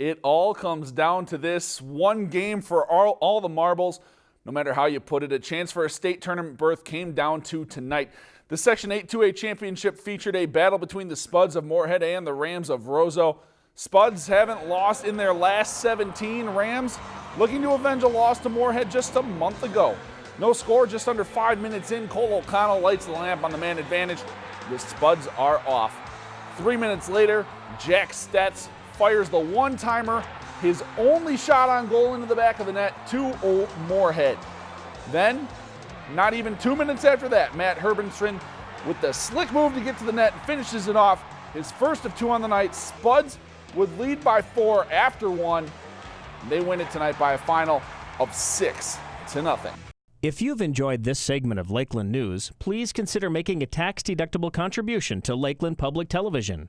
It all comes down to this one game for all, all the marbles. No matter how you put it, a chance for a state tournament berth came down to tonight. The Section 8 2A championship featured a battle between the Spuds of Moorhead and the Rams of Roseau. Spuds haven't lost in their last 17. Rams looking to avenge a loss to Moorhead just a month ago. No score, just under five minutes in. Cole O'Connell lights the lamp on the man advantage. The Spuds are off. Three minutes later, Jack Stetz fires the one timer, his only shot on goal into the back of the net to Old Moorhead. Then, not even two minutes after that, Matt Herbenstrand with the slick move to get to the net finishes it off. His first of two on the night. Spuds would lead by four after one. They win it tonight by a final of six to nothing. If you've enjoyed this segment of Lakeland News, please consider making a tax-deductible contribution to Lakeland Public Television.